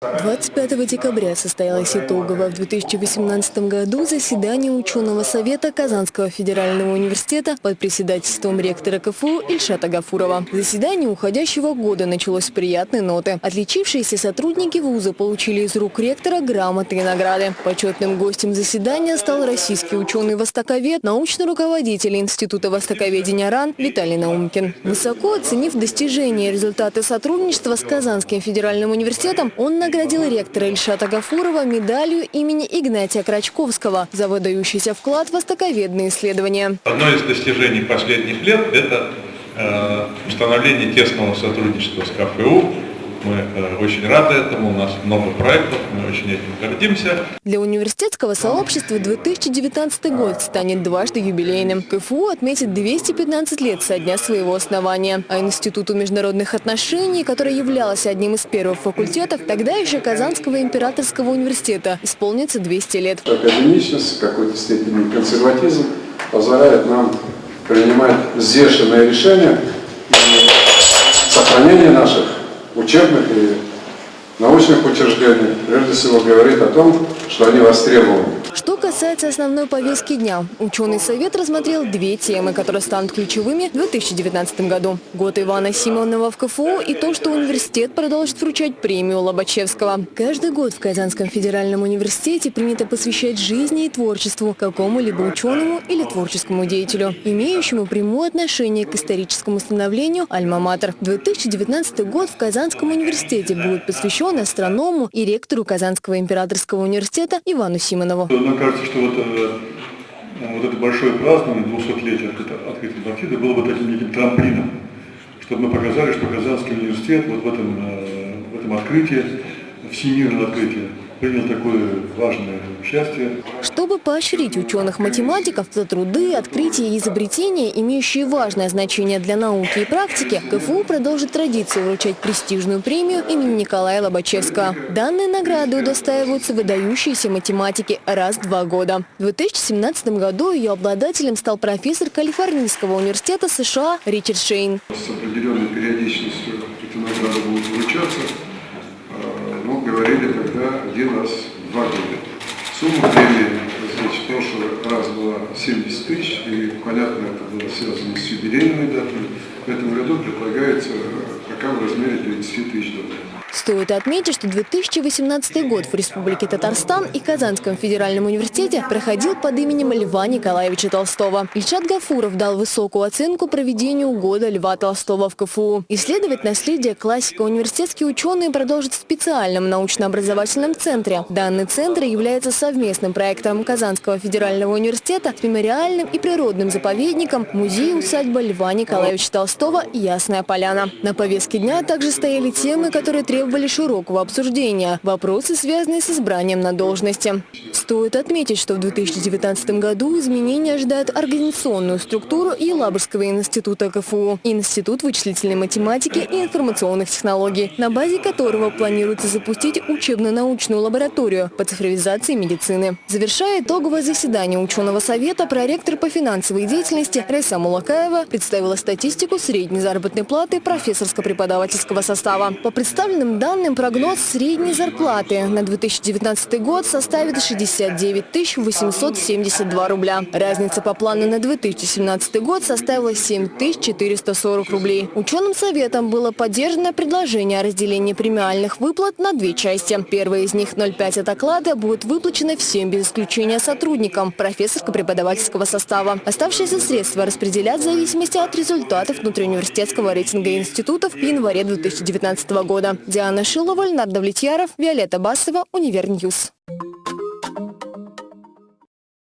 25 декабря состоялось итоговое в 2018 году заседание ученого совета Казанского федерального университета под председательством ректора КФУ Ильшата Гафурова. Заседание уходящего года началось с приятной ноты. Отличившиеся сотрудники вуза получили из рук ректора грамоты и награды. Почетным гостем заседания стал российский ученый-востоковед, научный руководитель Института востоковедения РАН Виталий Наумкин. Высоко оценив достижения и результаты сотрудничества с Казанским федеральным университетом, он наградил ректора Ильшата Гафурова медалью имени Игнатия Крачковского за выдающийся вклад в востоковедные исследования. Одно из достижений последних лет – это э, установление тесного сотрудничества с КФУ мы э, очень рады этому, у нас много проектов, мы очень этим гордимся. Для университетского сообщества 2019 год станет дважды юбилейным. КФУ отметит 215 лет со дня своего основания. А Институту международных отношений, который являлся одним из первых факультетов, тогда еще Казанского императорского университета, исполнится 200 лет. Академичность, в какой-то степени консерватизм позволяет нам принимать взвешенные решения и сохранение учебных и научных учреждений, прежде всего говорит о том, что они востребованы. Что касается основной повестки дня, ученый совет рассмотрел две темы, которые станут ключевыми в 2019 году. Год Ивана Симонова в КФУ и то, что университет продолжит вручать премию Лобачевского. Каждый год в Казанском федеральном университете принято посвящать жизни и творчеству какому-либо ученому или творческому деятелю, имеющему прямое отношение к историческому становлению «Альма-Матер». 2019 год в Казанском университете будет посвящен астроному и ректору Казанского императорского университета Ивану Симонову. Мне кажется, что вот, э, вот это большое празднование 200-летия открытия Антарктиды было бы таким неким трамплином, чтобы мы показали, что Казанский университет вот в этом, э, в этом открытии, всемирном открытии, принял такое важное участие. Чтобы поощрить ученых-математиков за труды, открытия и изобретения, имеющие важное значение для науки и практики, КФУ продолжит традицию вручать престижную премию имени Николая Лобачевского. Данные награды удостаиваются выдающиеся математики раз в два года. В 2017 году ее обладателем стал профессор Калифорнийского университета США Ричард Шейн. С определенной периодичностью эти награды будут вручаться ну, говорили тогда один раз в два года. Сумма премии, значит, в прошлый раз была 70 тысяч, и, понятно, это было связано с юбилейной датой. В этом году предлагается пока в размере 30 тысяч долларов. Стоит отметить, что 2018 год в Республике Татарстан и Казанском федеральном университете проходил под именем Льва Николаевича Толстого. Ильшат Гафуров дал высокую оценку проведению года Льва Толстого в КФУ. Исследовать наследие классика университетские ученые продолжат в специальном научно-образовательном центре. Данный центр является совместным проектом Казанского федерального университета с мемориальным и природным заповедником музей-усадьба Льва Николаевича Толстого «Ясная поляна». На повестке дня также стояли темы, которые требовали требовали широкого обсуждения. Вопросы, связанные с избранием на должности. Стоит отметить, что в 2019 году изменения ожидают организационную структуру Елабужского института КФУ, Институт вычислительной математики и информационных технологий, на базе которого планируется запустить учебно-научную лабораторию по цифровизации медицины. Завершая итоговое заседание ученого совета, проректор по финансовой деятельности Райса Мулакаева представила статистику средней заработной платы профессорско-преподавательского состава. По представленным официальным данным, прогноз средней зарплаты на 2019 год составит 69 872 рубля. Разница по плану на 2017 год составила 7 440 рублей. Ученым советом было поддержано предложение о разделении премиальных выплат на две части. Первая из них 0,5 от оклада будет выплачена всем без исключения сотрудникам профессорско-преподавательского состава. Оставшиеся средства распределят в зависимости от результатов внутриуниверситетского рейтинга институтов в январе 2019 года. Диана Шилова, Леонард Давлетьяров, Виолетта Басова, Univer News.